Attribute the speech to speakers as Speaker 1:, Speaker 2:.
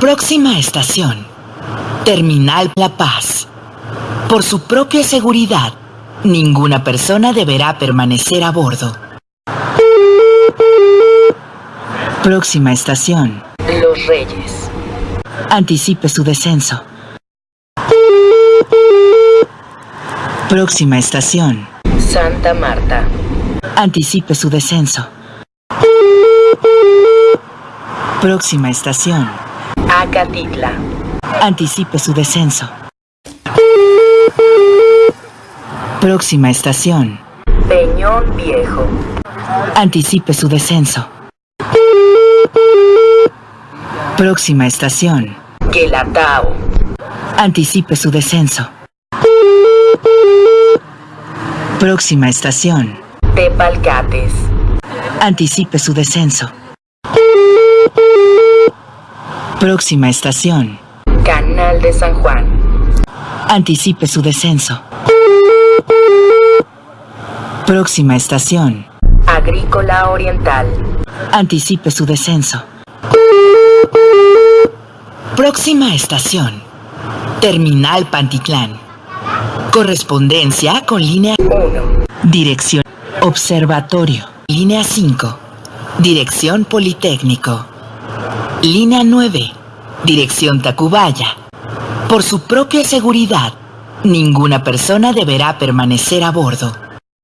Speaker 1: Próxima estación. Terminal La Paz. Por su propia seguridad, ninguna persona deberá permanecer a bordo. Próxima estación. Los Reyes. Anticipe su descenso. Próxima estación. Santa Marta. Anticipe su descenso. Próxima estación. Acatitla. Anticipe su descenso. Próxima estación. Peñón Viejo. Anticipe su descenso. Próxima estación. Guelatao. Anticipe su descenso. Próxima estación. Tepalcates. Anticipe su descenso. Próxima estación. Canal de San Juan. Anticipe su descenso. Próxima estación. Agrícola Oriental. Anticipe su descenso. Próxima estación. Terminal Pantitlán. Correspondencia con línea 1. Dirección. Observatorio. Línea 5. Dirección Politécnico. Línea 9. Dirección Tacubaya. Por su propia seguridad, ninguna persona deberá permanecer a bordo.